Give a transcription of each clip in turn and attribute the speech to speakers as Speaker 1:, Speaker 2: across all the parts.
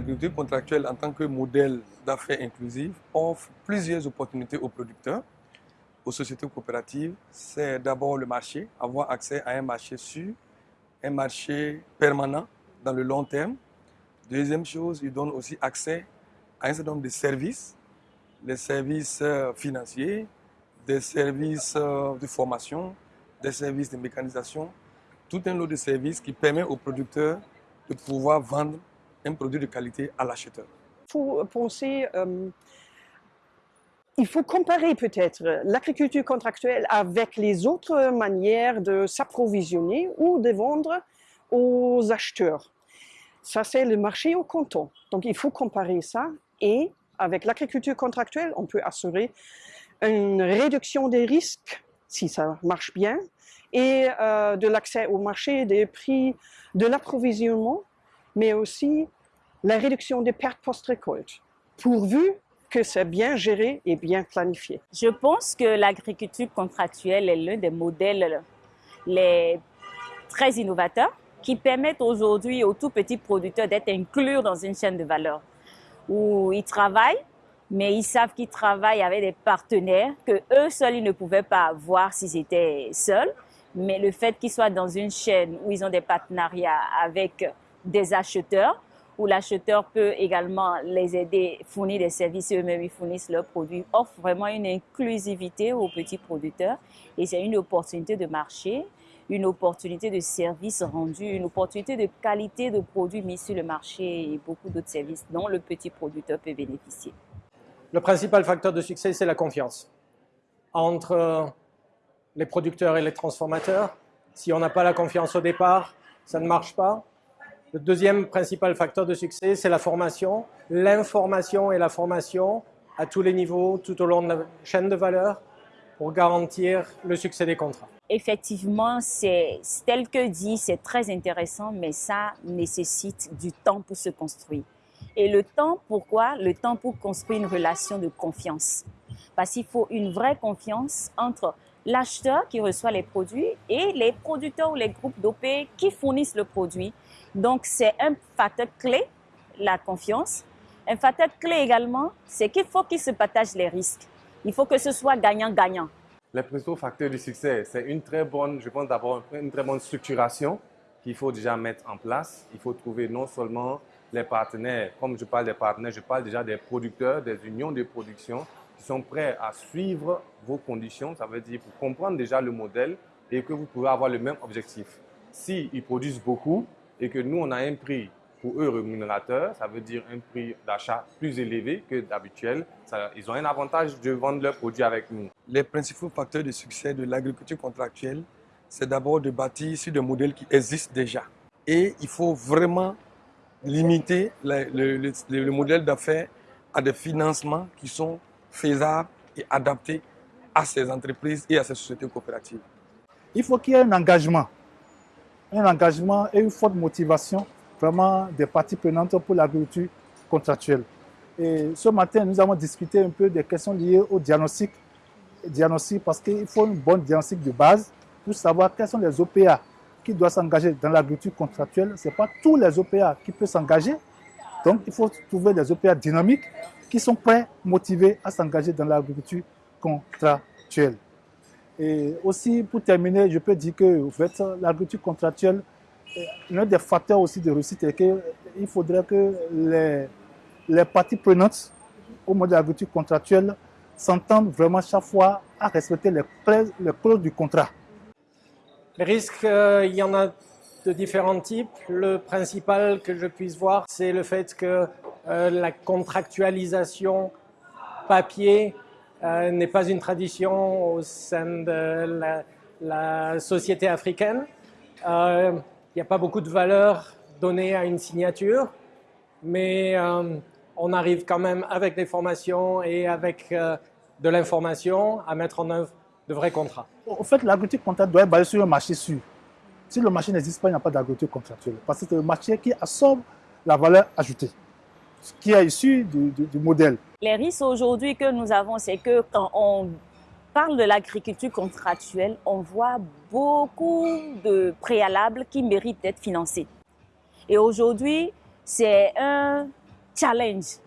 Speaker 1: l'agriculture contractuelle en tant que modèle d'affaires inclusive offre plusieurs opportunités aux producteurs, aux sociétés coopératives. C'est d'abord le marché, avoir accès à un marché sûr, un marché permanent dans le long terme. Deuxième chose, il donne aussi accès à un certain nombre de services, les services euh, financiers, des services euh, de formation, des services de mécanisation, tout un lot de services qui permet aux producteurs de pouvoir vendre un produit de qualité à l'acheteur.
Speaker 2: Il faut penser, euh, il faut comparer peut-être l'agriculture contractuelle avec les autres manières de s'approvisionner ou de vendre aux acheteurs. Ça, c'est le marché au canton. Donc, il faut comparer ça et avec l'agriculture contractuelle, on peut assurer une réduction des risques, si ça marche bien, et euh, de l'accès au marché, des prix, de l'approvisionnement, mais aussi la réduction des pertes post-récolte, pourvu que c'est bien géré et bien planifié.
Speaker 3: Je pense que l'agriculture contractuelle est l'un des modèles les très innovateurs qui permettent aujourd'hui aux tout petits producteurs d'être inclus dans une chaîne de valeur où ils travaillent, mais ils savent qu'ils travaillent avec des partenaires que eux seuls ils ne pouvaient pas avoir s'ils étaient seuls. Mais le fait qu'ils soient dans une chaîne où ils ont des partenariats avec des acheteurs, où l'acheteur peut également les aider, fournir des services eux-mêmes, ils fournissent leurs produits, offre vraiment une inclusivité aux petits producteurs et c'est une opportunité de marché, une opportunité de services rendus, une opportunité de qualité de produits mis sur le marché et beaucoup d'autres services dont le petit producteur peut bénéficier.
Speaker 4: Le principal facteur de succès, c'est la confiance entre les producteurs et les transformateurs. Si on n'a pas la confiance au départ, ça ne marche pas. Le deuxième principal facteur de succès, c'est la formation, l'information et la formation à tous les niveaux, tout au long de la chaîne de valeur, pour garantir le succès des contrats.
Speaker 3: Effectivement, c'est tel que dit, c'est très intéressant, mais ça nécessite du temps pour se construire. Et le temps, pourquoi? Le temps pour construire une relation de confiance. Parce qu'il faut une vraie confiance entre l'acheteur qui reçoit les produits et les producteurs ou les groupes d'OP qui fournissent le produit. Donc, c'est un facteur clé, la confiance. Un facteur clé également, c'est qu'il faut qu'ils se partagent les risques. Il faut que ce soit gagnant-gagnant.
Speaker 5: Les principaux facteurs du succès, c'est une très bonne, je pense d'abord une très bonne structuration qu'il faut déjà mettre en place. Il faut trouver non seulement les partenaires, comme je parle des partenaires, je parle déjà des producteurs, des unions de production sont prêts à suivre vos conditions, ça veut dire pour comprendre déjà le modèle et que vous pouvez avoir le même objectif. S'ils produisent beaucoup et que nous, on a un prix pour eux rémunérateur, ça veut dire un prix d'achat plus élevé que d'habituel, ils ont un avantage de vendre leurs produits avec nous.
Speaker 1: Les principaux facteurs de succès de l'agriculture contractuelle, c'est d'abord de bâtir sur des modèles qui existent déjà. Et il faut vraiment limiter le modèle d'affaires à des financements qui sont faisables et adaptés à ces entreprises et à ces sociétés coopératives.
Speaker 6: Il faut qu'il y ait un engagement, un engagement et une forte motivation vraiment des parties prenantes pour l'agriculture contractuelle. Et ce matin, nous avons discuté un peu des questions liées au diagnostic, diagnostic parce qu'il faut une bonne diagnostic de base pour savoir quels sont les OPA qui doivent s'engager dans l'agriculture contractuelle. Ce n'est pas tous les OPA qui peuvent s'engager. Donc, il faut trouver des OPA dynamiques qui sont prêts, motivés à s'engager dans l'agriculture contractuelle. Et aussi, pour terminer, je peux dire que en fait, l'agriculture contractuelle, l'un des facteurs aussi de réussite est qu'il faudrait que les, parties prenantes au mode d'agriculture contractuelle s'entendent vraiment chaque fois à respecter les, les clauses du contrat.
Speaker 4: Les risques, euh, il y en a de différents types. Le principal que je puisse voir, c'est le fait que euh, la contractualisation papier euh, n'est pas une tradition au sein de la, société africaine. Euh, il n'y a pas beaucoup de valeur donnée à une signature, mais on arrive quand même avec des formations et avec de l'information à mettre en œuvre de vrais contrats.
Speaker 6: En fait, l'agriculture contractuelle doit être basée sur un marché sûr. Si le marché n'existe pas, il n'y a pas d'agriculture contractuelle. Parce que c'est le marché qui absorbe la valeur ajoutée qui est issu du, modèle.
Speaker 3: Les risques aujourd'hui que nous avons, c'est que quand on parle de l'agriculture contractuelle, on voit beaucoup de préalables qui méritent d'être financés. Et aujourd'hui, c'est un challenge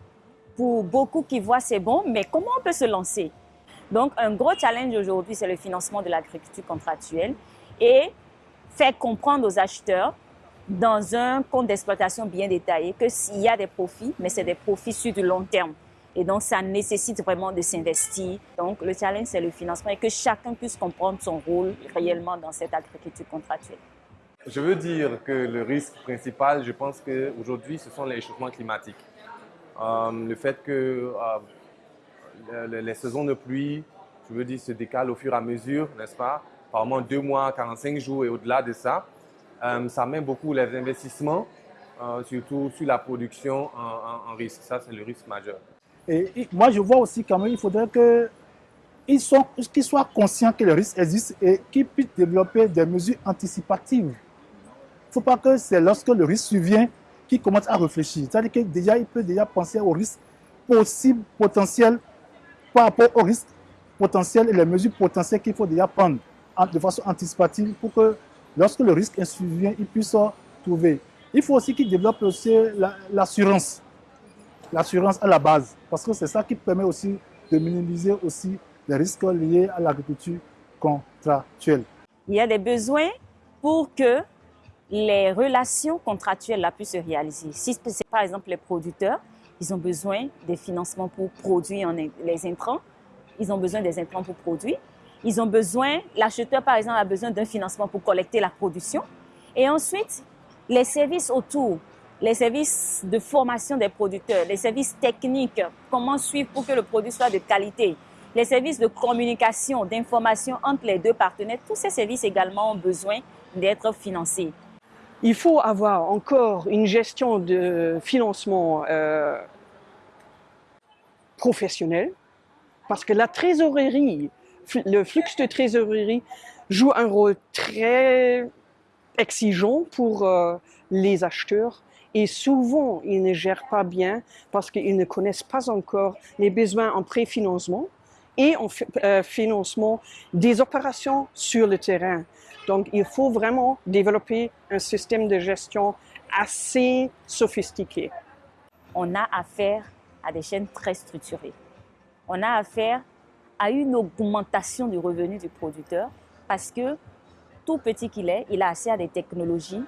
Speaker 3: pour beaucoup qui voient c'est bon, mais comment on peut se lancer? Donc, un gros challenge aujourd'hui, c'est le financement de l'agriculture contractuelle et faire comprendre aux acheteurs dans un compte d'exploitation bien détaillé que s'il y a des profits, mais c'est des profits sur du long terme. Et donc, ça nécessite vraiment de s'investir. Donc, le challenge, c'est le financement et que chacun puisse comprendre son rôle réellement dans cette agriculture contractuelle.
Speaker 5: Je veux dire que le risque principal, je pense qu'aujourd'hui, ce sont les échauffements climatiques. Euh, le fait que euh, les, saisons de pluie, je veux dire, se décalent au fur et à mesure, n'est-ce pas? Par deux mois, 45 jours et au-delà de ça, euh, ça met beaucoup les investissements, surtout sur la production en risque. Ça, c'est le risque majeur.
Speaker 6: Et, moi, je vois aussi quand même, il faudrait qu'ils soient, conscients que le risque existe et qu'ils puissent développer des mesures anticipatives. Il ne faut pas que c'est lorsque le risque survient qu'il commence à réfléchir. C'est-à-dire qu'il déjà, peut déjà penser au risque possible, potentiel, par rapport au risque potentiel et les mesures potentielles qu'il faut déjà prendre de façon anticipative pour que lorsque le risque survient, il puisse trouver. Il faut aussi qu'il développe aussi l'assurance l'assurance à la base, parce que c'est ça qui permet aussi de minimiser aussi les risques liés à l'agriculture contractuelle.
Speaker 3: Il y a des besoins pour que les relations contractuelles puissent se réaliser. Si c'est par exemple les producteurs, ils ont besoin des financements pour produire les intrants, ils ont besoin des intrants pour produire, ils ont besoin, l'acheteur par exemple a besoin d'un financement pour collecter la production, et ensuite les services autour, les services de formation des producteurs, les services techniques, comment suivre pour que le produit soit de qualité, les services de communication, d'information entre les deux partenaires, tous ces services également ont besoin d'être financés.
Speaker 2: Il faut avoir encore une gestion de financement euh, professionnelle parce que la trésorerie, le flux de trésorerie joue un rôle très exigeant pour euh, les acheteurs et souvent, ils ne gèrent pas bien parce qu'ils ne connaissent pas encore les besoins en préfinancement et en euh, financement des opérations sur le terrain. Donc, il faut vraiment développer un système de gestion assez sophistiqué.
Speaker 3: On a affaire à des chaînes très structurées. On a affaire à une augmentation du revenu du producteur parce que tout petit qu'il est, il a accès à des technologies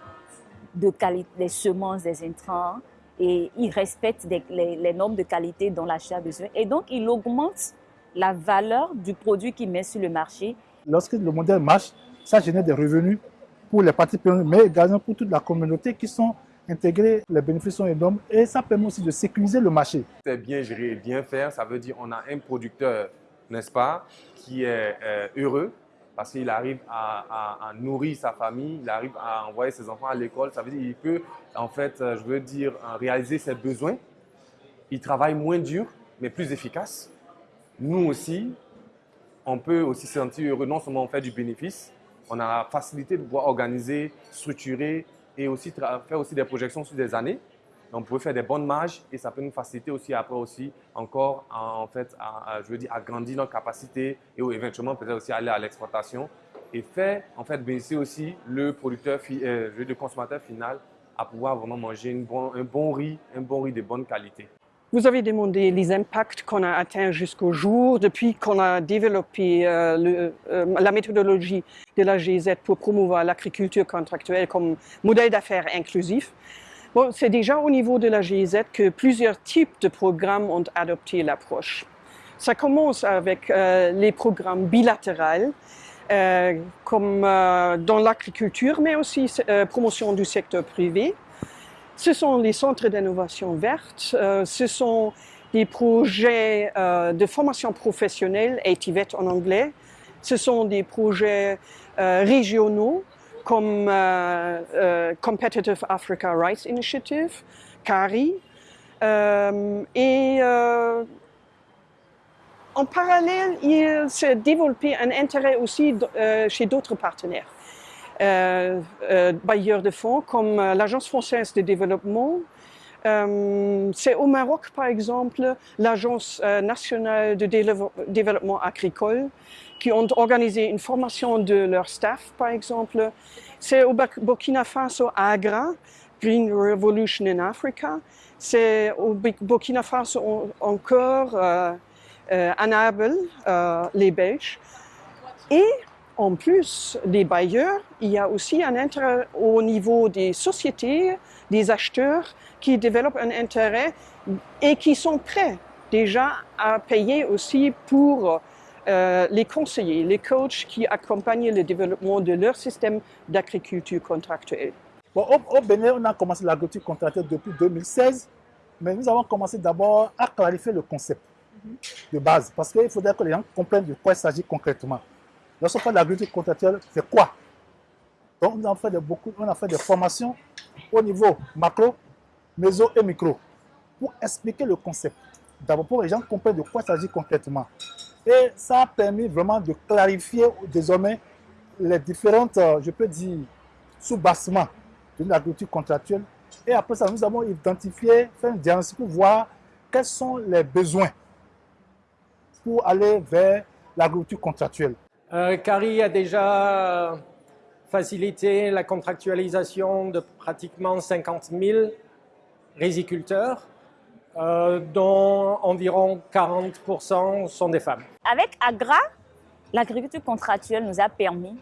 Speaker 3: de qualité, des semences, des intrants, et il respecte les, normes de qualité dont l'achat a besoin. Et donc, il augmente la valeur du produit qu'il met sur le marché.
Speaker 6: Lorsque le modèle marche, ça génère des revenus pour les parties prenantes, mais également pour toute la communauté qui sont intégrés, les bénéfices sont énormes et ça permet aussi de sécuriser le marché.
Speaker 5: C'est bien gérer bien faire, ça veut dire on a un producteur, n'est-ce pas, qui est euh, heureux, parce qu'il arrive à, nourrir sa famille, il arrive à envoyer ses enfants à l'école. Ça veut dire qu'il peut, en fait, euh, je veux dire, euh, réaliser ses besoins. Il travaille moins dur, mais plus efficace. Nous aussi, on peut aussi se sentir heureux. Non seulement on fait du bénéfice, on a la facilité de pouvoir organiser, structurer et aussi faire aussi des projections sur des années on peut faire des bonnes marges et ça peut nous faciliter aussi après aussi encore en fait à, je veux dire agrandir notre capacité et éventuellement peut-être aussi aller à l'exportation et faire en fait aussi le producteur, euh, consommateur final à pouvoir vraiment manger un bon riz, un bon riz de bonne qualité.
Speaker 2: Vous avez demandé les impacts qu'on a atteints jusqu'au jour depuis qu'on a développé euh, euh, la méthodologie de la GZ pour promouvoir l'agriculture contractuelle comme modèle d'affaires inclusif c'est déjà au niveau de la GIZ que plusieurs types de programmes ont adopté l'approche. Ça commence avec euh, les programmes bilatéraux, euh, comme euh, dans l'agriculture, mais aussi promotion du secteur privé. Ce sont les centres d'innovation verte, ce sont des projets de formation professionnelle, ATVET en anglais, ce sont des projets régionaux comme euh, euh, Competitive Africa Rights Initiative, CARI, euh, et en parallèle, il s'est développé un intérêt aussi chez d'autres partenaires. bailleurs de fonds comme l'Agence française de développement, c'est au Maroc, par exemple, l'Agence nationale de développement agricole qui ont organisé une formation de leur staff, par exemple. C'est au Burkina Faso, Agra, Green Revolution in Africa. C'est au Burkina Faso encore euh, euh, les Belges. Et en plus des bailleurs, il y a aussi un intérêt au niveau des sociétés, des acheteurs qui développent un intérêt et qui sont prêts déjà à payer aussi pour euh, les conseillers, les coachs qui accompagnent le développement de leur système d'agriculture contractuelle.
Speaker 6: Bon, au, Bénin, on a commencé l'agriculture contractuelle depuis 2016, mais nous avons commencé d'abord à clarifier le concept de base, parce qu'il faudrait que les gens comprennent de quoi il s'agit concrètement. Lorsqu'on parle d'agriculture contractuelle, c'est quoi? Donc, on a, fait beaucoup, on a fait des formations au niveau macro, méso et micro pour expliquer le concept. D'abord, pour que les gens comprennent de quoi il s'agit concrètement. Et ça a permis vraiment de clarifier désormais les différentes, euh, je peux dire, sous-bassements de l'agriculture contractuelle. Et après ça, nous avons identifié, fait un diagnostic pour voir quels sont les besoins pour aller vers l'agriculture contractuelle.
Speaker 4: Euh, Carrie a déjà facilité la contractualisation de pratiquement 50 000 riziculteurs euh, dont environ 40% sont des femmes.
Speaker 3: Avec AGRA, l'agriculture contractuelle nous a permis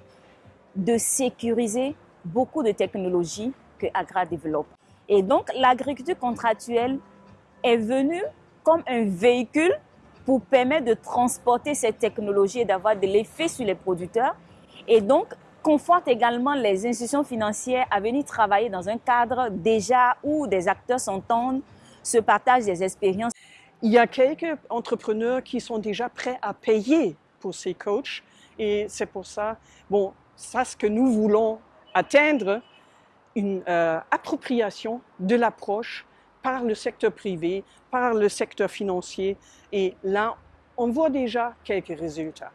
Speaker 3: de sécuriser beaucoup de technologies que AGRA développe. Et donc, l'agriculture contractuelle est venue comme un véhicule pour permettre de transporter cette technologie et d'avoir de l'effet sur les producteurs. Et donc, conforte également les institutions financières à venir travailler dans un cadre déjà où des acteurs s'entendent se partagent des expériences.
Speaker 2: Il y a quelques entrepreneurs qui sont déjà prêts à payer pour ces coachs et c'est pour ça, bon, ça ce que nous voulons atteindre, une euh, appropriation de l'approche par le secteur privé, par le secteur financier et là, on voit déjà quelques résultats.